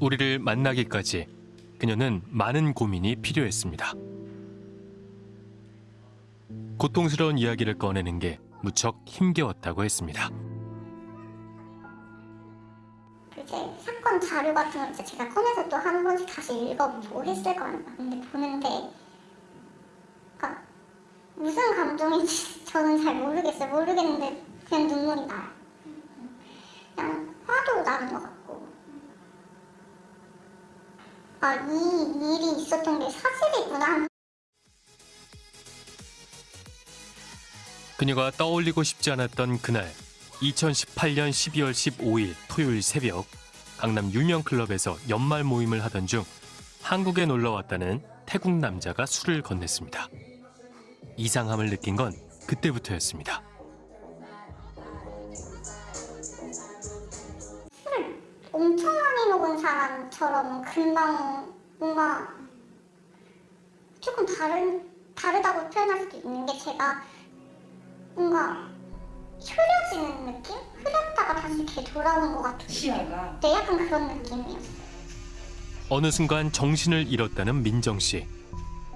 우리를 만나기까지 그녀는 많은 고민이 필요했습니다. 고통스러운 이야기를 꺼내는 게 무척 힘겨웠다고 했습니다. 이제 사건 자료 같은 걸 이제 제가 꺼내서 또 한 번씩 다시 읽어보고 했을 거. 근데 보는데, 그러니까 무슨 감정인지 저는 잘 모르겠어요. 모르겠는데 그냥 눈물이 나요. 그냥 화도 나는 것 같고. 아, 이 일이 있었던 게 사실이구나. 그녀가 떠올리고 싶지 않았던 그날 2018년 12월 15일 토요일 새벽 강남 유명 클럽에서 연말 모임을 하던 중 한국에 놀러 왔다는 태국 남자가 술을 건넸습니다. 이상함을 느낀 건 그때부터였습니다. 사람처럼 금방 뭔가 조금 다른 다르다고 표현할 수도 있는 게 제가 뭔가 흐려지는 느낌? 흐렸다가 다시 이렇게 돌아오는 것 같은 시야가 네, 약간 그런 느낌이었어요. 어느 순간 정신을 잃었다는 민정 씨.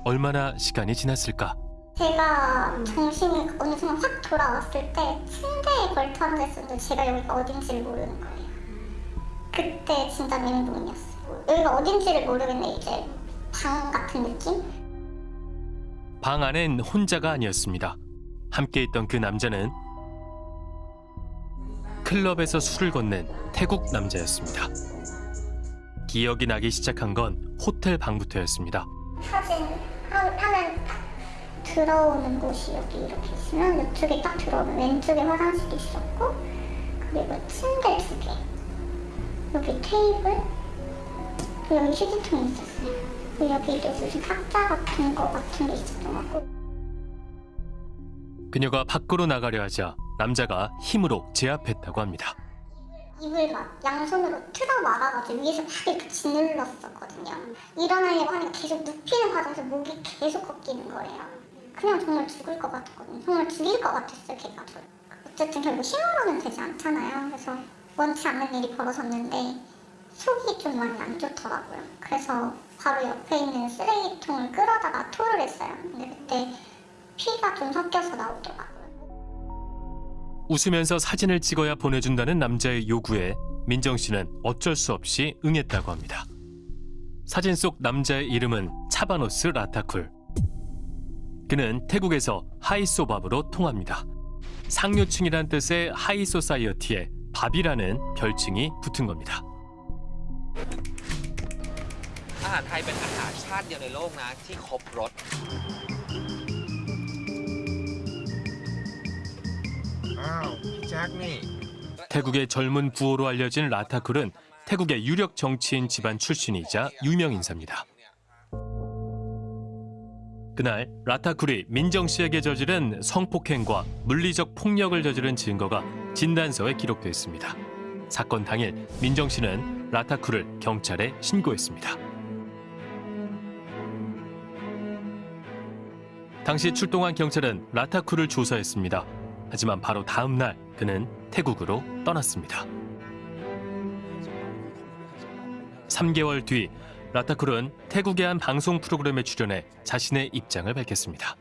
얼마나 시간이 지났을까? 제가 정신이 어느 순간 확 돌아왔을 때 침대에 걸터 앉아있었는데 제가 여기가 어딘지를 모르는 거예요. 그때 진짜 멘붕이었어요. 여기가 어딘지를 모르겠는데 이제 방 같은 느낌? 방 안엔 혼자가 아니었습니다. 함께 있던 그 남자는 클럽에서 술을 건넨 태국 남자였습니다. 기억이 나기 시작한 건 호텔 방부터였습니다. 사진 하- 하면 딱 들어오는 곳이 여기 이렇게 있으면 이쪽에 딱 들어오면 왼쪽에 화장실이 있었고 그리고 침대 여기 테이블, 여기 휴지통이 있었어요. 여기도 무슨 탁자 같은 거 같은 게 있었던 것 같고 그녀가 밖으로 나가려 하자 남자가 힘으로 제압했다고 합니다. 입을 막 양손으로 틀어 막아가지고 위에서 막 이렇게 짓눌렀었거든요. 일어나려고 하니까 계속 눕히는 과정에서 목이 계속 꺾이는 거예요. 그냥 정말 죽을 것 같았거든요. 정말 죽일 것 같았어요, 걔가. 어쨌든 결국 힘으로는 되지 않잖아요. 그래서 원치 않는 일이 벌어졌는데 속이 좀 많이 안 좋더라고요. 그래서 바로 옆에 있는 쓰레기통을 끌어다가 토를 했어요. 근데 그때 피가 좀 섞여서 나오더라고요. 웃으면서 사진을 찍어야 보내준다는 남자의 요구에 민정 씨는 어쩔 수 없이 응했다고 합니다. 사진 속 남자의 이름은 차바노스 라타쿨. 그는 태국에서 하이소밥으로 통합니다. 상류층이란 뜻의 high society에 밥이라는 별칭이 붙은 겁니다. 태국의 젊은 부호로 알려진 라타쿨은 태국의 유력 정치인 집안 출신이자 유명 인사입니다. 그날 라타쿨이 민정 씨에게 저지른 성폭행과 물리적 폭력을 저지른 증거가 진단서에 기록돼 있습니다. 사건 당일 민정 씨는 라타쿨을 경찰에 신고했습니다. 당시 출동한 경찰은 라타쿨을 조사했습니다. 하지만 바로 다음 날 그는 태국으로 떠났습니다. 3개월 뒤 라타쿨은 태국의 한 방송 프로그램에 출연해 자신의 입장을 밝혔습니다.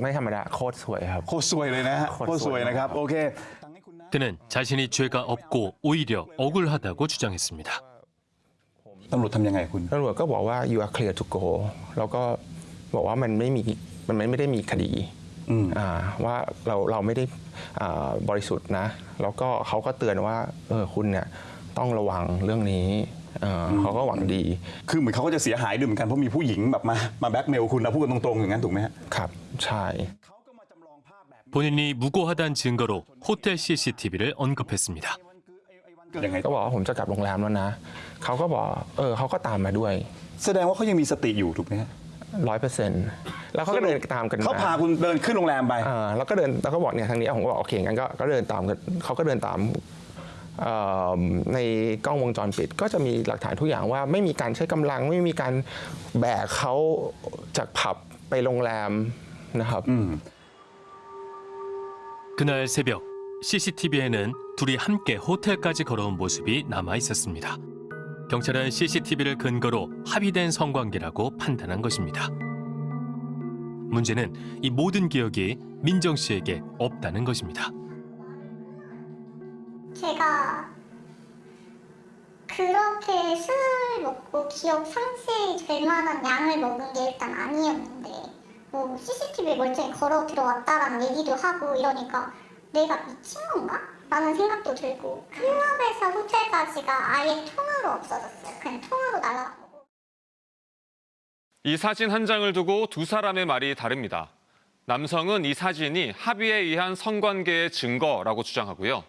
ไม่ธรรมดาโคตรสวยครับ โคตรซวยเลยนะฮะ โค โค ต ต ร ร ซ ซ ว วย ยนะครับ โอเค 그는 자신이 죄가 없고 오히려 억울하다고 주장했습니다. ตำรวจทำยังไงคุณ ตำรวจก็บอกว่า you are clear to go แล้วก็บอกว่ามันไม่มีมันไม่ได้มีคดี อืม อ่าว่าเราเราไม่ได้อ่าบริสุทธิ์นะ แล้วก็เขาก็เตือนว่าเออคุณเนี่ยต้องระวังเรื่องนี้ เอ่ออเขาก็หวังดี คือเหมือนเขาก็จะเสียหายด้วยเหมือนกันเพราะมีผู้หญิงแบบมามาแบล็กเมลคุณนะพูดกันตรงๆอย่างนั้นถูกไหมฮะ ครับใช่ 본인이 무고하다는 증거로 호텔 CCTV를 언급했습니다. ยังไง ก็บอกว่าผมจะกลับโรงแรมแล้วนะ เขาก็บอกเออเขาก็ตามมาด้วย แสดงว่าเขายังมีสติอยู่ถูกไหมฮะ ร้อยเปอร์เซ็นต์แล้วเขาก็เดินตามกัน เขา มา พาคุณเดินขึ้นโรงแรมไป อ่าแล้วก็เดินแล้วก็บอกเนี่ยทางนี้ผมก็บอกโอเคงั้นก็ก็เดินตามกันเขาก็เดินตามเอ่อ ในกล้องวงจรปิด ก็จะมีหลักฐานทุกอย่างว่าไม่มีการใช้กำลัง ไม่มีการแบกเขาจากผับไปโรงแรมนะครับ อืม 그날 새벽 CCTV에는 둘이 함께 호텔까지 걸어온 모습이 남아 있었습니다. 경찰은 CCTV를 근거로 합의된 성관계라고 판단한 것입니다. 문제는 이 모든 기억이 민정 씨에게 없다는 것입니다. 제가 그렇게 술을 먹고 기억 상실될 만한 양을 먹은 게 일단 아니었는데 뭐 CCTV에 멀쩡히 걸어 들어왔다라는 얘기도 하고 이러니까 내가 미친 건가? 라는 생각도 들고 클럽에서 호텔까지가 아예 통으로 없어졌어요. 그냥 통으로 날아간 거고. 이 사진 한 장을 두고 두 사람의 말이 다릅니다. 남성은 이 사진이 합의에 의한 성관계의 증거라고 주장하고요.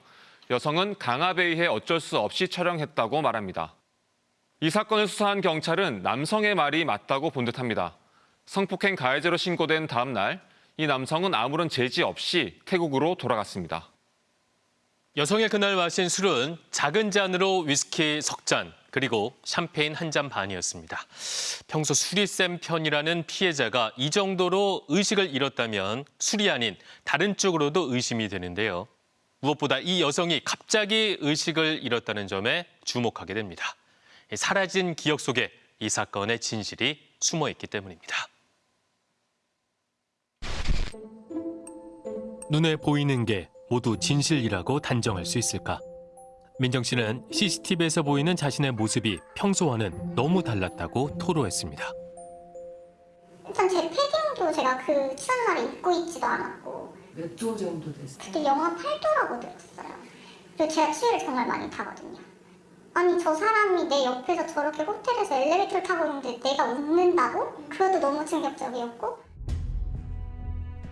여성은 강압에 의해 어쩔 수 없이 촬영했다고 말합니다. 이 사건을 수사한 경찰은 남성의 말이 맞다고 본 듯합니다. 성폭행 가해자로 신고된 다음 날, 이 남성은 아무런 제지 없이 태국으로 돌아갔습니다. 여성의 그날 마신 술은 작은 잔으로 위스키 석 잔, 그리고 샴페인 한 잔 반이었습니다. 평소 술이 센 편이라는 피해자가 이 정도로 의식을 잃었다면 술이 아닌 다른 쪽으로도 의심이 되는데요. 무엇보다 이 여성이 갑자기 의식을 잃었다는 점에 주목하게 됩니다. 사라진 기억 속에 이 사건의 진실이 숨어 있기 때문입니다. 눈에 보이는 게 모두 진실이라고 단정할 수 있을까? 민정 씨는 CCTV에서 보이는 자신의 모습이 평소와는 너무 달랐다고 토로했습니다. 일단 제 패딩도 제가 그 취한 날에 입고 있지도 않았고 몇 도 정도 됐어요? 그때 영하 8도라고 들었어요. 그리고 제가 추위를 정말 많이 타거든요. 아니 저 사람이 내 옆에서 저렇게 호텔에서 엘리베이터를 타고 있는데 내가 웃는다고? 그것도 너무 충격적이었고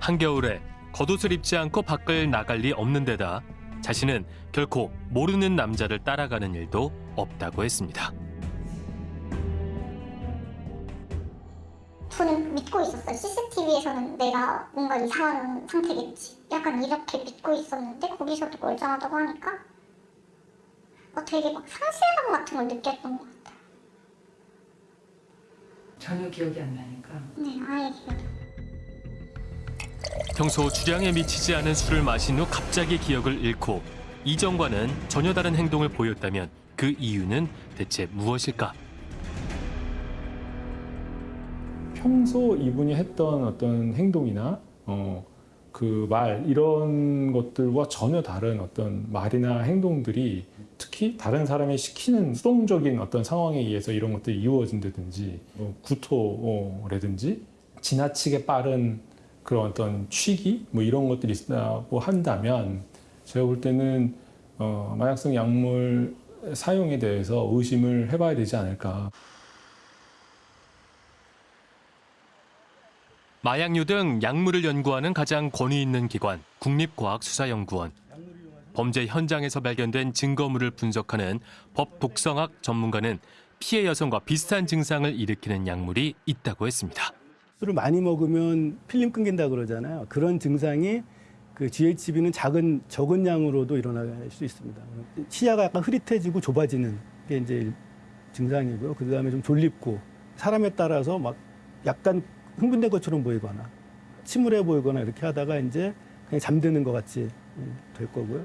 한겨울에 겉옷을 입지 않고 밖을 나갈 리 없는 데다 자신은 결코 모르는 남자를 따라가는 일도 없다고 했습니다. 믿고 있었어요. CCTV에서는 내가 뭔가 이상한 상태겠지. 약간 이렇게 믿고 있었는데 거기서도 멀쩡하다고 하니까 어, 되게 막 상실감 같은 걸 느꼈던 것 같아요. 전혀 기억이 안 나니까. 네, 아예 기억이. 평소 주량에 미치지 않은 술을 마신 후 갑자기 기억을 잃고 이전과는 전혀 다른 행동을 보였다면 그 이유는 대체 무엇일까? 평소 이분이 했던 어떤 행동이나 어, 그 말 이런 것들과 전혀 다른 어떤 말이나 행동들이 특히 다른 사람이 시키는 수동적인 어떤 상황에 의해서 이런 것들이 이루어진다든지 어, 구토라든지 지나치게 빠른 그런 어떤 취기 뭐 이런 것들이 있다고 한다면 제가 볼 때는 어, 마약성 약물 사용에 대해서 의심을 해봐야 되지 않을까. 마약류 등 약물을 연구하는 가장 권위 있는 기관 국립과학수사연구원. 범죄 현장에서 발견된 증거물을 분석하는 법 독성학 전문가는 피해 여성과 비슷한 증상을 일으키는 약물이 있다고 했습니다. 술을 많이 먹으면 필름 끊긴다 그러잖아요. 그런 증상이 그 GHB는 작은 적은 양으로도 일어날 수 있습니다. 시야가 약간 흐릿해지고 좁아지는 게 이제 증상이고요. 그 다음에 좀 졸립고 사람에 따라서 막 약간 흥분된 것처럼 보이거나 침울해 보이거나 이렇게 하다가 이제 그냥 잠드는 것 같이 될 거고요.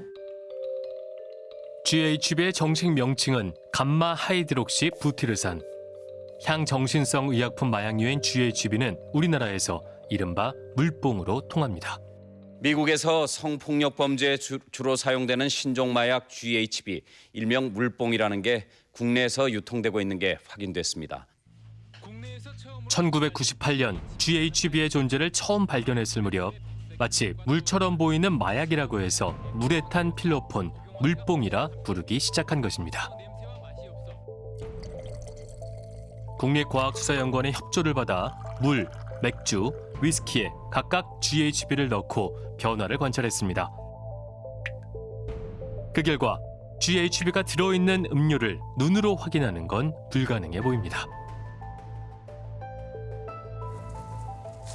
GHB의 정식 명칭은 감마 하이드록시 부티르산. 향정신성 의약품 마약류인 GHB는 우리나라에서 이른바 물뽕으로 통합니다. 미국에서 성폭력 범죄에 주, 로 사용되는 신종 마약 GHB, 일명 물뽕이라는 게 국내에서 유통되고 있는 게 확인됐습니다. 1998년 GHB의 존재를 처음 발견했을 무렵 마치 물처럼 보이는 마약이라고 해서 물에 탄 필로폰, 물뽕이라 부르기 시작한 것입니다. 국립과학수사연구원의 협조를 받아 물, 맥주, 위스키에 각각 GHB를 넣고 변화를 관찰했습니다. 그 결과 GHB가 들어있는 음료를 눈으로 확인하는 건 불가능해 보입니다.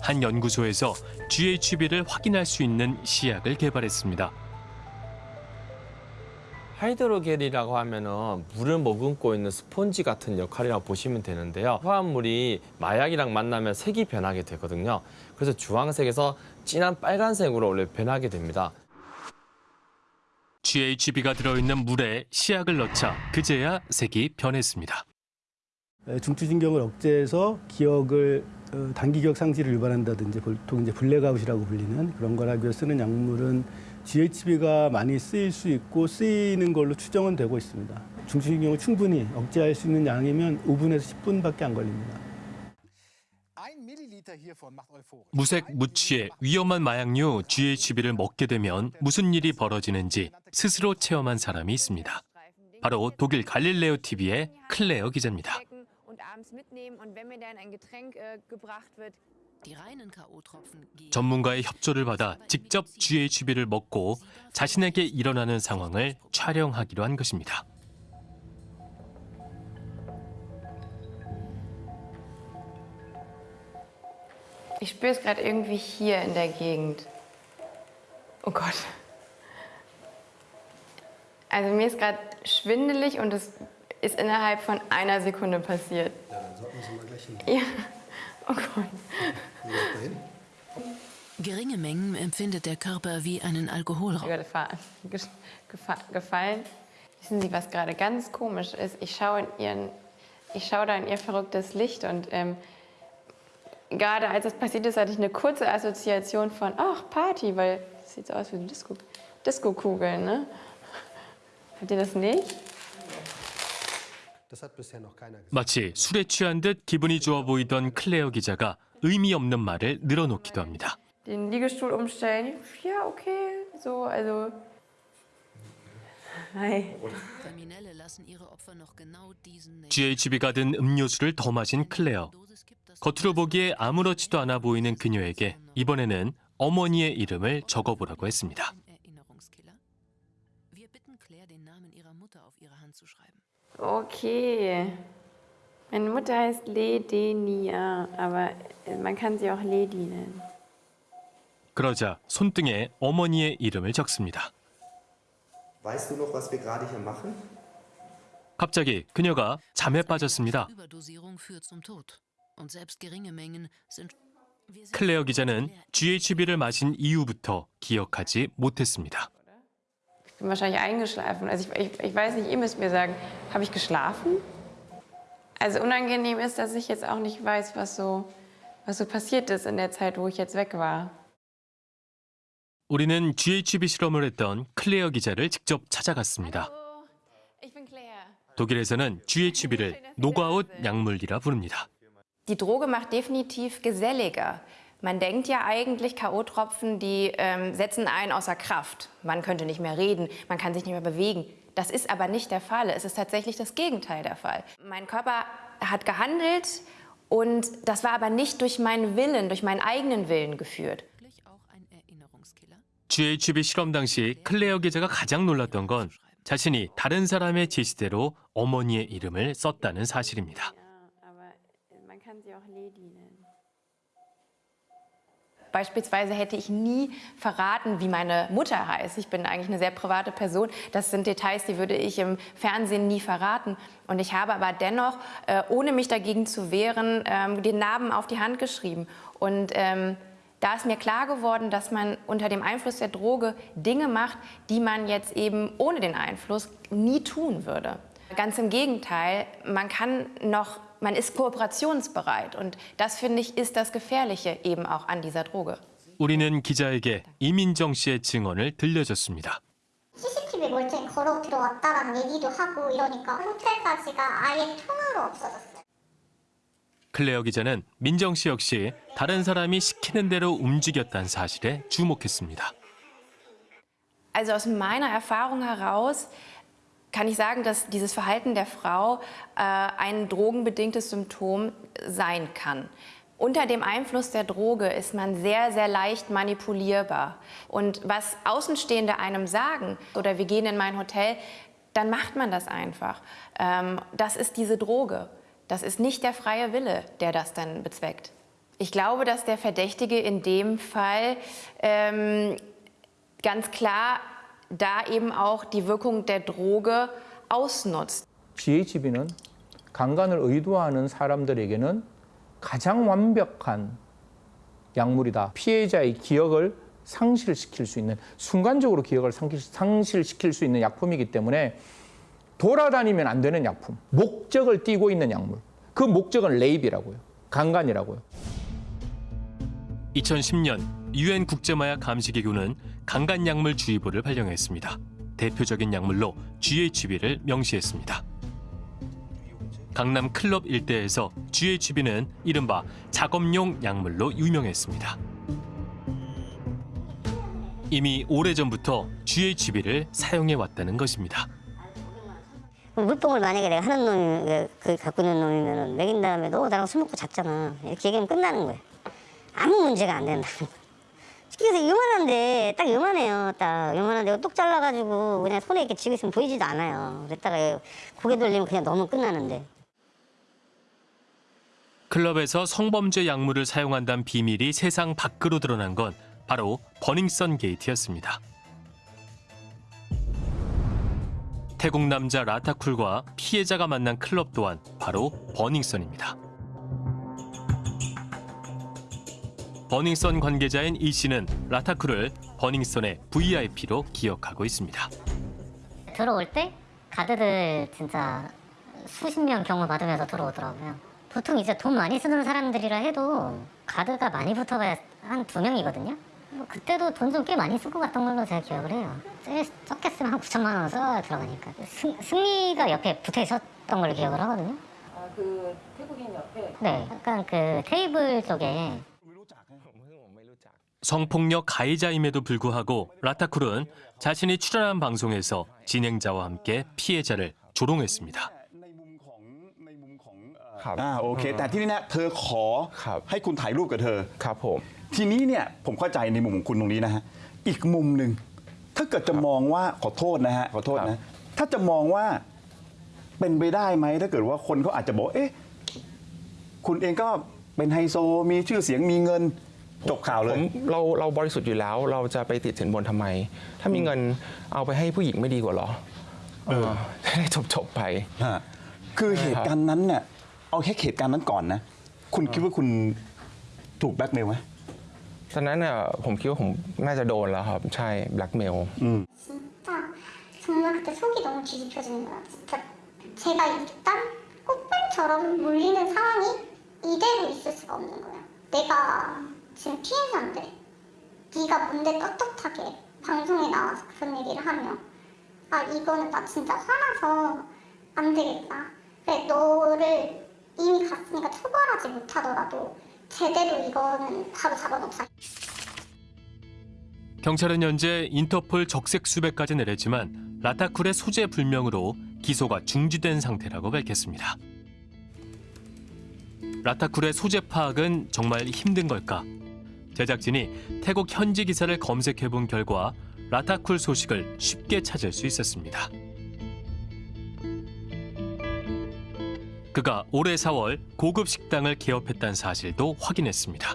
한 연구소에서 GHB를 확인할 수 있는 시약을 개발했습니다. 하이드로겔이라고 하면은 물을 머금고 있는 스폰지 같은 역할이라고 보시면 되는데요. 화합물이 마약이랑 만나면 색이 변하게 되거든요. 그래서 주황색에서 진한 빨간색으로 원래 변하게 됩니다. GHB가 들어있는 물에 시약을 넣자 그제야 색이 변했습니다. 에, 중추신경을 억제해서 기억을 어, 단기 기억 상실을 유발한다든지 보통 이제 블랙아웃이라고 불리는 그런 걸 하기 위해 쓰는 약물은 GHB가 많이 쓰일 수 있고 쓰이는 걸로 추정은 되고 있습니다. 중추신경을 충분히 억제할 수 있는 양이면 5분에서 10분밖에 안 걸립니다. 무색 무취의 위험한 마약류 GHB를 먹게 되면 무슨 일이 벌어지는지 스스로 체험한 사람이 있습니다. 바로 독일 갈릴레오 TV의 클레어 기자입니다. 전문가의 협조를 받아 직접 GHB를 먹고 자신에게 일어나는 상황을 촬영하기로 한 것입니다. Ich spüre es gerade irgendwie hier in der Gegend. Oh Gott. Also mir ist gerade schwindelig und es ist innerhalb von einer Sekunde passiert. Ja, dann sollten Sie mal gleich hin. Ja. Oh Gott. Geringe Mengen empfindet der Körper wie einen gefa- gefallen. Wissen Sie, was gerade ganz komisch ist? Ich schaue, in ihren, ich schaue da in ihr verrücktes Licht und ähm, gerade als es passiert ist, hatte ich eine kurze Assoziation von, ach, Party, weil es sieht so aus wie Disco, Disco-Kugeln, ne? Habt ihr das nicht? 마치 술에 취한 듯 기분이 좋아 보이던 클레어 기자가 의미 없는 말을 늘어놓기도 합니다. Den Liegestuhl umstellen? Ja, okay. So, also. Hi. Kriminelle lassen ihre Opfer noch genau diesen Nächten. GHB가 든 음료수를 더 마신 클레어. 겉으로 보기에 아무렇지도 않아 보이는 그녀에게 이번에는 어머니의 이름을 적어보라고 했습니다. Okay. Meine Mutter heißt Ledenia, aber man kann sie auch Ledi nennen. 그러자 손등에 어머니의 이름을 적습니다. Weißt du noch, was wir gerade hier machen? 갑자기 그녀가 잠에 빠졌습니다. 클레어 기자는 GHB를 마신 이후부터 기억하지 못했습니다. Ich bin wahrscheinlich eingeschlafen. Also ich, ich, ich weiß nicht, ihr müsst mir sagen, habe ich geschlafen? Also unangenehm ist, dass ich jetzt auch nicht weiß, was so, was so passiert ist in der Zeit, wo ich jetzt weg war. 우리는 GHB 실험을 했던 클레어 기자를 직접 찾아갔습니다. Hallo, ich bin Claire. 독일에서는 GHB를 노가웃 약물이라 부릅니다. Die Droge macht definitiv geselliger. Man denkt ja eigentlich, K.O.-Tropfen, die ähm, setzen einen außer Kraft. Man könnte nicht mehr reden, man kann sich nicht mehr bewegen. Das ist aber nicht der Fall. Es ist tatsächlich das Gegenteil der Fall. Mein Körper hat gehandelt und das war aber nicht durch meinen Willen, durch meinen eigenen Willen geführt. wirklich auch ein Erinnerungskiller. GHB 실험 당시 클레어 기자가 가장 놀랐던 건 자신이 다른 사람의 지시대로 어머니의 이름을 썼다는 사실입니다. Beispielsweise hätte ich nie verraten, wie meine Mutter heißt. Ich bin eigentlich eine sehr private Person. Das sind Details, die würde ich im Fernsehen nie verraten. Und ich habe aber dennoch, äh, ohne mich dagegen zu wehren, ähm, den Namen auf die Hand geschrieben. Und ähm, da ist mir klar geworden, dass man unter dem Einfluss der Droge Dinge macht, die man jetzt eben ohne den Einfluss nie tun würde. Ganz im Gegenteil, man kann noch, man ist kooperationsbereit und das finde ich ist das Gefährliche eben auch an dieser Droge. 우리는 기자에게 이민정 씨의 증언을 들려줬습니다. CCTV 멀쩡히 걸어 들어왔다라는 얘기도 하고 이러니까 호텔까지가 아예 통화로 없어졌어요. 클레어 기자는 민정 씨 역시 다른 사람이 시키는 대로 움직였다는 사실에 주목했습니다. Also aus meiner Erfahrung heraus kann ich sagen, dass dieses Verhalten der Frau äh, ein drogenbedingtes Symptom sein kann. Unter dem Einfluss der Droge ist man sehr, sehr leicht manipulierbar. Und was Außenstehende einem sagen, oder wir gehen in mein Hotel, dann macht man das einfach. Ähm, das ist diese Droge. Das ist nicht der freie Wille, der das dann bezweckt. Ich glaube, dass der Verdächtige in dem Fall ähm, ganz klar da eben auch die Wirkung der Droge ausnutzt. GHB는 강간을 의도하는 사람들에게는 가장 완벽한 약물이다. 피해자의 기억을 상실시킬 수 있는 순간적으로 기억을 상실- 상실시킬 수 있는 약품이기 때문에 돌아다니면 안 되는 약품, 목적을 띠고 있는 약물. 그 목적은 레이비라고요. 강간이라고요. 2010년 유엔 국제마약 감시기구는 강간약물 주의보를 발령했습니다. 대표적인 약물로 GHB를 명시했습니다. 강남 클럽 일대에서 GHB는 이른바 작업용 약물로 유명했습니다. 이미 오래전부터 GHB를 사용해 왔다는 것입니다. 물뽕을 만약에 내가 하는 놈이 그 갖고 있는 놈이면 먹인 다음에 너 나랑 술 먹고 잤잖아 이렇게 얘기하면 끝나는 거야 아무 문제가 안 된다 그래서 요만한데 딱 요만해요 딱 요만한데 똑 잘라가지고 그냥 손에 이렇게 쥐고 있으면 보이지도 않아요 그랬다가 고개 돌리면 그냥 너무 끝나는데 클럽에서 성범죄 약물을 사용한다는 비밀이 세상 밖으로 드러난 건 바로 버닝썬 게이트였습니다. 태국 남자 라타쿨과 피해자가 만난 클럽 또한 바로 버닝썬입니다. 버닝썬 관계자인 이 씨는 라타쿨을 버닝썬의 VIP로 기억하고 있습니다. 들어올 때 가드들 진짜 수십 명 경호 받으면서 들어오더라고요. 보통 이제 돈 많이 쓰는 사람들이라 해도 가드가 많이 붙어봐야 한 두 명이거든요. 뭐 그때도 돈 좀 꽤 많이 쓸것 같던 걸로 제가 기억을 해요. 제- 적게 쓰면 한 9천만 원 써야 들어가니까. 승, 승리가 옆에 붙어 있었던 걸로 기억을 하거든요. 아, 그 태국인 옆에? 네. 약간 그 테이블 쪽에 성폭력 가해자임에도 불구하고 라타쿨은 자신이 출연한 방송에서 진행자와 함께 피해자를 조롱했습니다. อ่าโอเค แต่ที่นี่นะเธอขอให้คุณถ่ายรูปกับเธอ ครับผม ทีนี้เนี่ยผมเข้าใจในมุมของคุณตรงนี้นะฮะอีกมุมหนึ่งถ้าเกิดจะมองว่าขอโทษนะฮะขอโทษนะถ้าจะมองว่าเป็นไปได้ไหมถ้าเกิดว่าคนเขาอาจจะบอกเอ๊ะคุณเองก็เป็นไฮโซมีชื่อเสียงมีเงิน จบข่าวเล ผ ย มเราเราบริสุทธิ์อยู่แล้ว เราจะไปติดสินบนทำไม ถ้ามีเงินเอาไปให้ผู้หญิงไม่ดีกว่าเหรอเออจะได้จบจบๆไป ฮะคือเหตุการณ์นั้นเนี่ยเอาแค่เหตุการณ์นั้นก่อนนะ คุณคิดว่าคุณถูกแบล็กเมลไหม ตอนนั้นน่ะผมคิดว่าผมน่าจะโดนแล้วครับ ใช่แบล็กเมล 진짜 정말 그때 속이 너무 뒤집혀지는 거야. 진짜 제가 일단 꽃뱀처럼 몰리는 상황이 이대로 있을 수가 없는 거야. 내가 지금 피해자인데 네가 뭔데 떳떳하게 방송에 나와서 그런 얘기를 하며 아 이거는 나 진짜 화나서 안 되겠다. 그래 너를 이미 갔으니까 처벌하지 못하더라도 제대로 이거는 바로 잡아놓자. 경찰은 현재 인터폴 적색 수배까지 내렸지만 라타쿨의 소재 불명으로 기소가 중지된 상태라고 밝혔습니다. 라타쿨의 소재 파악은 정말 힘든 걸까? 제작진이 태국 현지 기사를 검색해 본 결과 라타쿨 소식을 쉽게 찾을 수 있었습니다. 그가 올해 4월 고급 식당을 개업했다는 사실도 확인했습니다.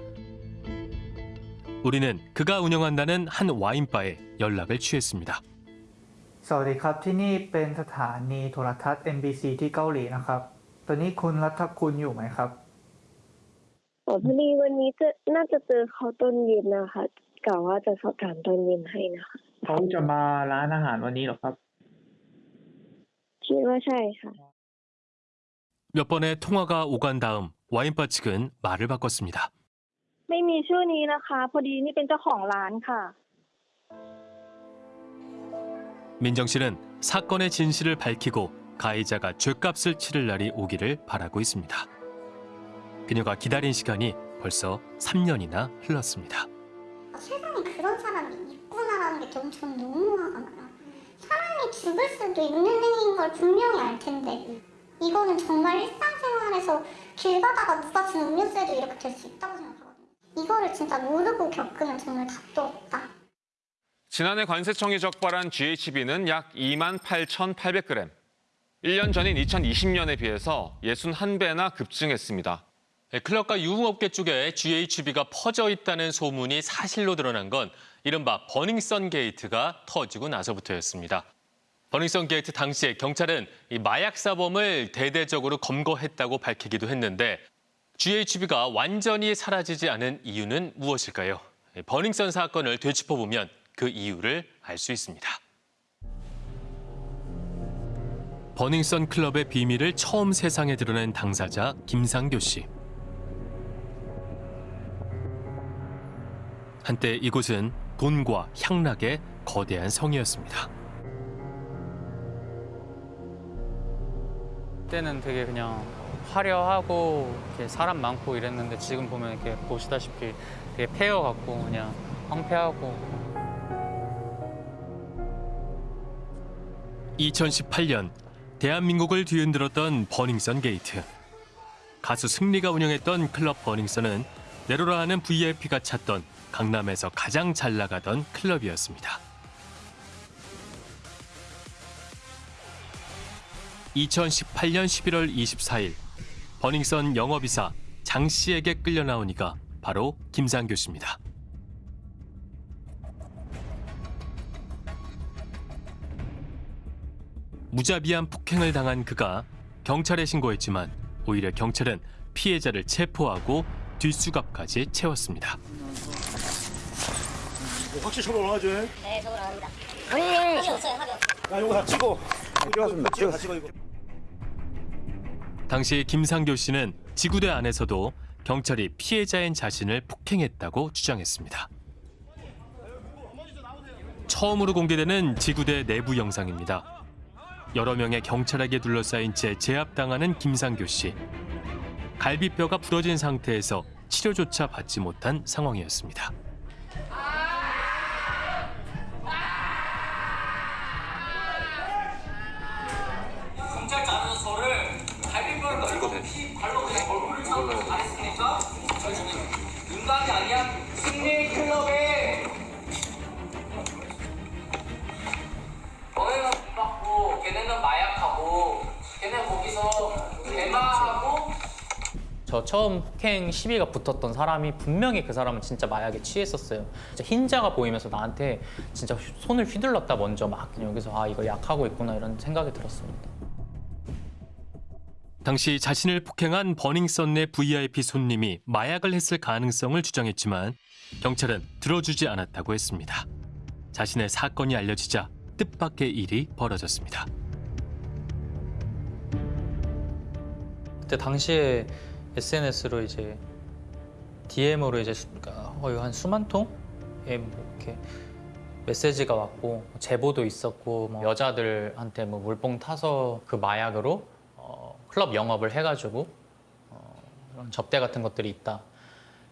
우리는 그가 운영한다는 한 와인바에 연락을 취했습니다. สวัสดีครับที่นี่เป็นสถานีโทรทัศน์ MBC ที่เกาหลีนะครับ ตอนนี้คุณรัฐคุณอยู่ไหมครับ อ๋อพอดีวันนี้จะน่าจะเจอเขาตอนเย็นนะคะกะว่าจะสอบถามตอนเย็นให้นะคะ เขาจะมาร้านอาหารวันนี้เหรอครับ คิดว่าใช่ค่ะ 몇 번의 통화가 오간 다음 와인바 측은 말을 바꿨습니다. ไม่มีชื่อนี้นะคะ พอดีนี่เป็นเจ้าของร้านค่ะ 민정 씨는 사건의 진실을 밝히고 가해자가 죗값을 치를 날이 오기를 바라고 있습니다. 그녀가 기다린 시간이 벌써 3년이나 흘렀습니다. 세상에 그런 사람이 있구나라는 게 전, 전 너무 화가 나요. 사람이 죽을 수도 있는 행위인 걸 분명히 알 텐데 이거는 정말 일상생활에서 길 가다가 누가 준 음료수에도 이렇게 될 수 있다고 생각하거든요. 이거를 진짜 모르고 겪으면 정말 답도 없다. 지난해 관세청이 적발한 GHB는 약 2만 8,800g. 1년 전인 2020년에 비해서 61배나 급증했습니다. 네, 클럽과 유흥업계 쪽에 GHB가 퍼져 있다는 소문이 사실로 드러난 건 이른바 버닝썬 게이트가 터지고 나서부터였습니다. 버닝썬 게이트 당시에 경찰은 이 마약 사범을 대대적으로 검거했다고 밝히기도 했는데 GHB가 완전히 사라지지 않은 이유는 무엇일까요? 버닝썬 사건을 되짚어보면 그 이유를 알 수 있습니다. 버닝썬 클럽의 비밀을 처음 세상에 드러낸 당사자 김상교 씨. 한때 이곳은 돈과 향락의 거대한 성이었습니다. 그때는 되게 그냥 화려하고 사람 많고 이랬는데 지금 보면 이렇게 보시다시피 되게 폐허 같고 그냥 황폐하고 2018년 대한민국을 뒤흔들었던 버닝썬 게이트. 가수 승리가 운영했던 클럽 버닝썬은 내로라 하는 VIP가 찾던 강남에서 가장 잘 나가던 클럽이었습니다. 2018년 11월 24일 버닝썬 영업이사 장 씨에게 끌려 나온 이가 바로 김상교 씨입니다. 무자비한 폭행을 당한 그가 경찰에 신고했지만 오히려 경찰은 피해자를 체포하고 뒷수갑까지 채웠습니다. 확실히 처벌 하죠. 네, 저거 나갑니다. 합의 없어요, 합의 야, 이거 다 찍어. 찍었습니다. 찍어, 찍어 이거. 당시 김상교 씨는 지구대 안에서도 경찰이 피해자인 자신을 폭행했다고 주장했습니다. 처음으로 공개되는 지구대 내부 영상입니다. 여러 명의 경찰에게 둘러싸인 채 제압당하는 김상교 씨. 갈비뼈가 부러진 상태에서 치료조차 받지 못한 상황이었습니다. 잘했습니까? 인간이 아니야 승리 클럽에 너네는 돈 받고 걔네는 마약하고 걔네 거기서 대마하고 저 처음 폭행 시비가 붙었던 사람이 분명히 그 사람은 진짜 마약에 취했었어요. 진짜 흰자가 보이면서 나한테 진짜 휘- 손을 휘둘렀다 먼저 막 여기서 아 이거 약하고 있구나 이런 생각이 들었습니다. 당시 자신을 폭행한 버닝썬 내 VIP 손님이 마약을 했을 가능성을 주장했지만 경찰은 들어주지 않았다고 했습니다. 자신의 사건이 알려지자 뜻밖의 일이 벌어졌습니다. 그때 당시에 SNS로 이제 DM으로 이제 수- 거의 한 수만 통의 뭐 이렇게 메시지가 왔고 제보도 있었고 뭐 여자들한테 뭐 물뽕 타서 그 마약으로 어, 클럽 영업을 해가지고 어, 이런 접대 같은 것들이 있다.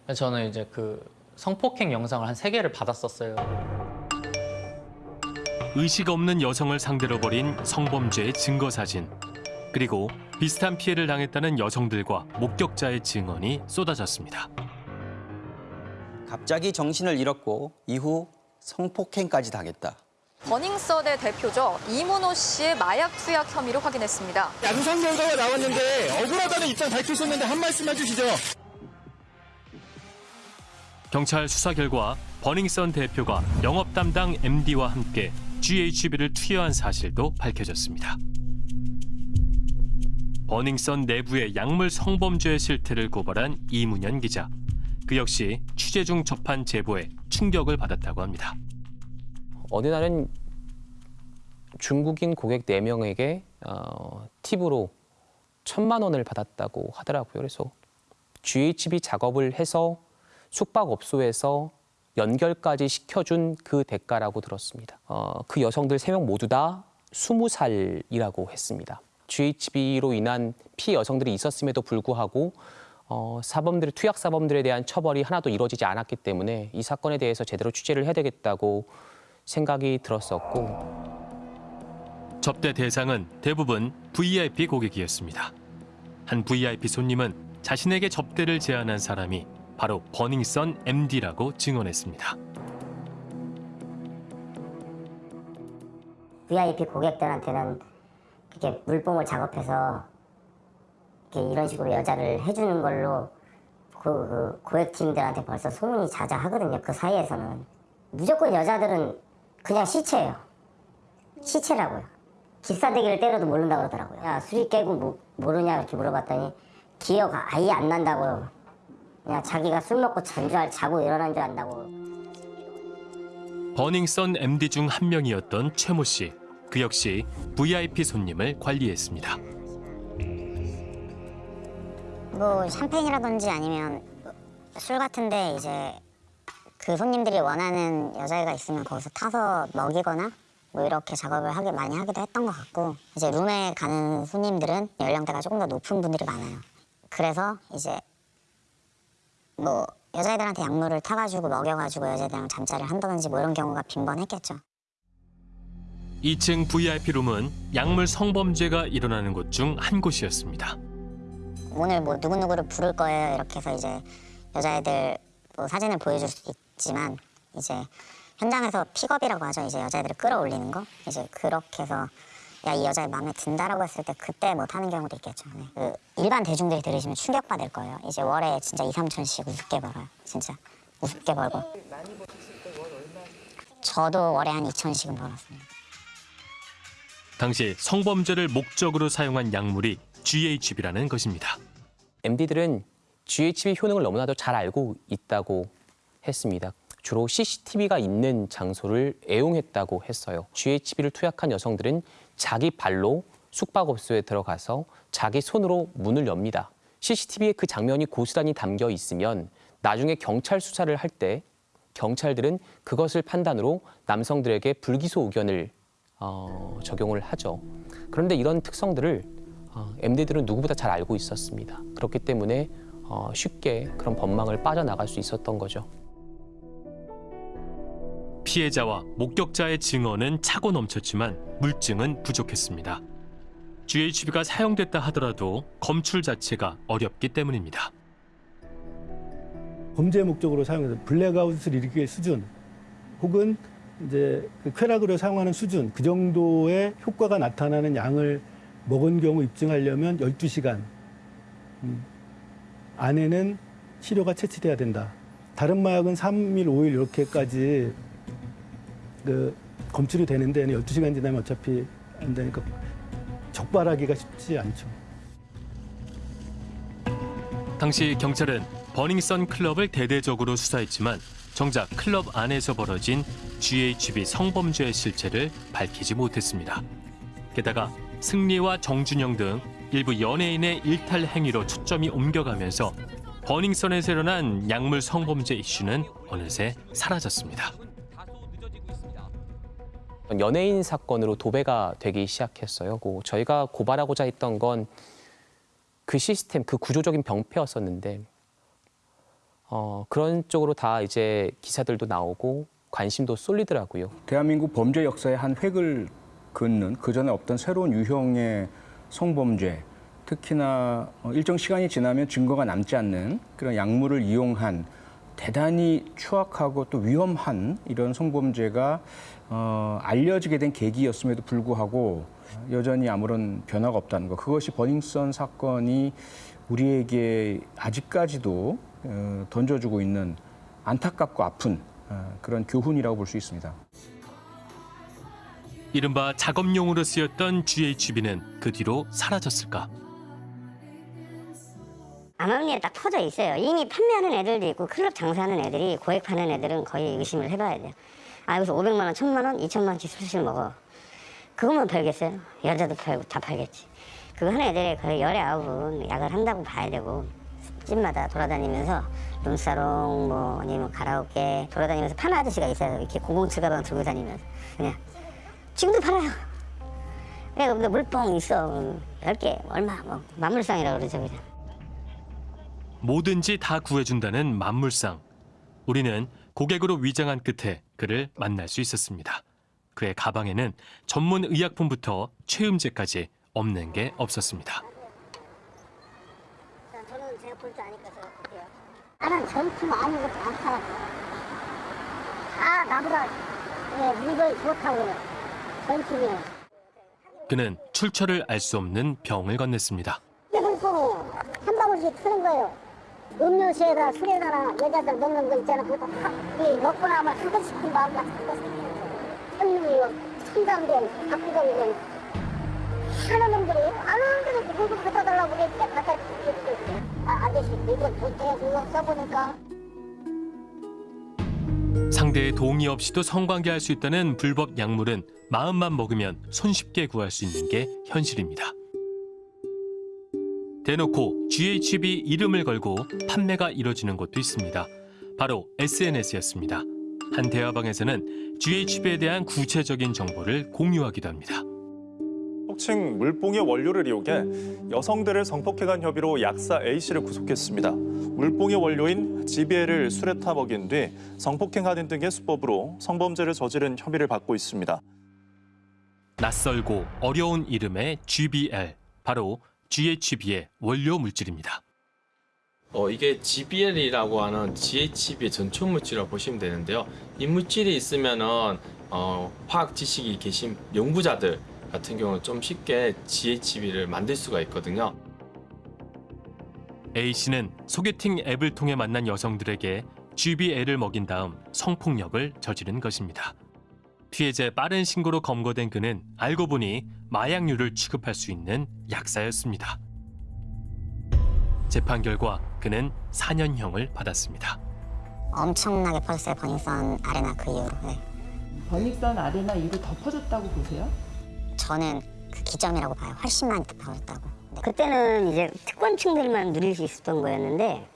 그래서 저는 이제 그 성폭행 영상을 한 세 개를 받았었어요. 의식 없는 여성을 상대로 벌인 성범죄의 증거 사진 그리고 비슷한 피해를 당했다는 여성들과 목격자의 증언이 쏟아졌습니다. 갑자기 정신을 잃었고 이후 성폭행까지 당했다. 버닝썬의 대표죠. 이문호 씨의 마약 투약 혐의를 확인했습니다. 양성 결과가 나왔는데 억울하다는 입장 밝히셨는데 한 말씀 해주시죠. 경찰 수사 결과 버닝썬 대표가 영업 담당 MD와 함께 GHB를 투여한 사실도 밝혀졌습니다. 버닝썬 내부의 약물 성범죄 실태를 고발한 이문현 기자. 그 역시 취재 중 접한 제보에 충격을 받았다고 합니다. 어느 날은 중국인 고객 4명에게 어, 팁으로 천만 원을 받았다고 하더라고요. 그래서 GHB 작업을 해서 숙박업소에서 연결까지 시켜준 그 대가라고 들었습니다. 어, 그 여성들 3명 모두 다 20살이라고 했습니다. GHB로 인한 피해 여성들이 있었음에도 불구하고 어, 사범들의 투약 사범들에 대한 처벌이 하나도 이루어지지 않았기 때문에 이 사건에 대해서 제대로 취재를 해야 되겠다고 생각이 들었었고 접대 대상은 대부분 VIP 고객이었습니다. 한 VIP 손님은 자신에게 접대를 제안한 사람이 바로 버닝썬 MD라고 증언했습니다. VIP 고객들한테는 이렇게 물뽕을 작업해서 이렇게 이런 식으로 여자를 해주는 걸로 그, 그 고액팀들한테 벌써 소문이 자자하거든요. 그 사이에서는 무조건 여자들은 그냥 시체예요. 시체라고요. 기싸대기를 때려도 모른다 그러더라고요. 야 술이 깨고 뭐, 모르냐 이렇게 물어봤더니 기억 아예 안 난다고요. 그냥 자기가 술 먹고 잔줄 알, 자고 일어난 줄 안다고. 버닝썬 MD 중 한 명이었던 최모 씨. 그 역시 VIP 손님을 관리했습니다. 뭐 샴페인이라든지 아니면 술 같은데 이제 그 손님들이 원하는 여자애가 있으면 거기서 타서 먹이거나 뭐 이렇게 작업을 하게 많이 하기도 했던 것 같고 이제 룸에 가는 손님들은 연령대가 조금 더 높은 분들이 많아요. 그래서 이제 뭐 여자애들한테 약물을 타가지고 먹여가지고 여자애들이랑 잠자리를 한다든지 뭐 이런 경우가 빈번했겠죠. 2층 VIP 룸은 약물 성범죄가 일어나는 곳 중 한 곳이었습니다. 오늘 뭐 누구누구를 부를 거예요 이렇게 해서 이제 여자애들 뭐 사진을 보여줄 수도 있지만 이제 현장에서 픽업이라고 하죠. 이제 여자애들을 끌어올리는 거. 이제 그렇게 해서 야 이 여자애 마음에 든다라고 했을 때 그때 못 하는 경우도 있겠죠. 네. 그 일반 대중들이 들으시면 충격받을 거예요. 이제 월에 진짜 2, 3천씩 우습게 벌어요. 진짜 우습게 벌고. 저도 월에 한 2천씩은 벌었습니다. 당시 성범죄를 목적으로 사용한 약물이 GHB라는 것입니다. MD들은 GHB 효능을 너무나도 잘 알고 있다고 했습니다. 주로 CCTV가 있는 장소를 애용했다고 했어요. GHB를 투약한 여성들은 자기 발로 숙박업소에 들어가서 자기 손으로 문을 엽니다. CCTV에 그 장면이 고스란히 담겨 있으면 나중에 경찰 수사를 할 때 경찰들은 그것을 판단으로 남성들에게 불기소 의견을 어, 적용을 하죠. 그런데 이런 특성들을 어, MD들은 누구보다 잘 알고 있었습니다. 그렇기 때문에 어, 쉽게 그런 법망을 빠져나갈 수 있었던 거죠. 피해자와 목격자의 증언은 차고 넘쳤지만 물증은 부족했습니다. GHB가 사용됐다 하더라도 검출 자체가 어렵기 때문입니다. 범죄 목적으로 사용해서 블랙아웃을 일으킬 수준 혹은 이제 그 쾌락으로 사용하는 수준 그 정도의 효과가 나타나는 양을 먹은 경우 입증하려면 12시간 음, 안에는 치료가 채취돼야 된다. 다른 마약은 3일, 5일 이렇게까지 그 검출이 되는데 12시간 지나면 어차피 안 되니까 적발하기가 쉽지 않죠. 당시 경찰은 버닝썬 클럽을 대대적으로 수사했지만 정작 클럽 안에서 벌어진 GHB 성범죄의 실체를 밝히지 못했습니다. 게다가 승리와 정준영 등 일부 연예인의 일탈 행위로 초점이 옮겨가면서 버닝썬에서 일어난 약물 성범죄 이슈는 어느새 사라졌습니다. 연예인 사건으로 도배가 되기 시작했어요. 그 저희가 고발하고자 했던 건 그 시스템, 그 구조적인 병폐였었는데 어, 그런 쪽으로 다 이제 기사들도 나오고 관심도 쏠리더라고요. 대한민국 범죄 역사의 한 획을 긋는 그 전에 없던 새로운 유형의 성범죄, 특히나 어, 일정 시간이 지나면 증거가 남지 않는 그런 약물을 이용한 대단히 추악하고 또 위험한 이런 성범죄가 어, 알려지게 된 계기였음에도 불구하고 여전히 아무런 변화가 없다는 것. 그것이 버닝썬 사건이 우리에게 아직까지도 어, 던져주고 있는 안타깝고 아픈 어, 그런 교훈이라고 볼 수 있습니다. 이른바 작업용으로 쓰였던 GHB는 그 뒤로 사라졌을까? 암암리에 딱 퍼져 있어요. 이미 판매하는 애들도 있고 클럽 장사하는 애들이 고액 파는 애들은 거의 의심을 해봐야 돼요. 아 여기서 500만 원, 1000만 원, 2천만 원씩 술술 먹어. 그것만 팔겠어요? 여자도 팔고 다 팔겠지. 그거 하는 애들이 거의 열에 아홉은 약을 한다고 봐야 되고 집마다 돌아다니면서 룸사롱 뭐 아니면 가라오케 돌아다니면서 파는 아저씨가 있어요. 이렇게 007 가방 들고 다니면서 그냥 지금도 팔아요. 그냥 물뽕 있어. 10개 얼마 뭐 만물상이라고 그러죠 그냥. 뭐든지 다 구해준다는 만물상. 우리는 고객으로 위장한 끝에 그를 만날 수 있었습니다. 그의 가방에는 전문 의약품부터 최음제까지 없는 게 없었습니다. 저는 제가 볼 줄 아니까 제가 볼게요. 나는 전품 아무것도 안 팔았어. 다 나보다 예, 물건이 좋다고. 전품이에요. 그는 출처를 알 수 없는 병을 건넸습니다. 한 방울씩 트는 거예요. 음료수에다 술에다나 여자들 넣는 거 있잖아. 그거 다이 먹고 나면 하고 싶은 마음 같은 거 생기는 거예요. 현미요, 첨가된, 박구정된 하는 놈들이 아는 놈들이 물건 갖다 달라고 그러니까 갖다 주고 아, 아저씨 못해 이거 써보니까 상대의 동의 없이도 성관계할 수 있다는 불법 약물은 마음만 먹으면 손쉽게 구할 수 있는 게 현실입니다. 대놓고 GHB 이름을 걸고 판매가 이뤄지는 곳도 있습니다. 바로 SNS였습니다. 한 대화방에서는 GHB에 대한 구체적인 정보를 공유하기도 합니다. 속칭 물뽕의 원료를 이용해 여성들을 성폭행한 혐의로 약사 A 씨를 구속했습니다. 물뽕의 원료인 GBL을 술에 타 먹인 뒤 성폭행하는 등의 수법으로 성범죄를 저지른 혐의를 받고 있습니다. 낯설고 어려운 이름의 GBL, 바로 GHB의 원료 물질입니다. 어, 이게 GBL이라고 하는 GHB의 전초 물질이라고 보시면 되는데요. 이 물질이 있으면은 어, 화학 지식이 계신 연구자들 같은 경우는 좀 쉽게 GHB를 만들 수가 있거든요. A 씨는 소개팅 앱을 통해 만난 여성들에게 GBL을 먹인 다음 성폭력을 저지른 것입니다. 피해자의 빠른 신고로 검거된 그는 알고 보니 마약류를 취급할 수 있는 약사였습니다. 재판 결과 그는 4년형을 받았습니다. 엄청나게 퍼졌어요 버닝썬 아레나 그 이후로 네. 버닝썬 아레나 이후로 더 퍼졌다고 보세요? 저는 그 기점이라고 봐요 훨씬 많이 퍼졌다고 네. 그때는 이제 특권층들만 누릴 수 있었던 거였는데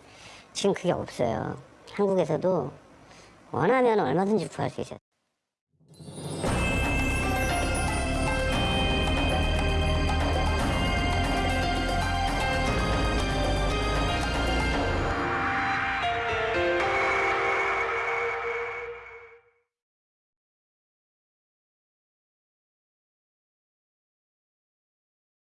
지금 그게 없어요 한국에서도 원하면 얼마든지 구할 수 있어요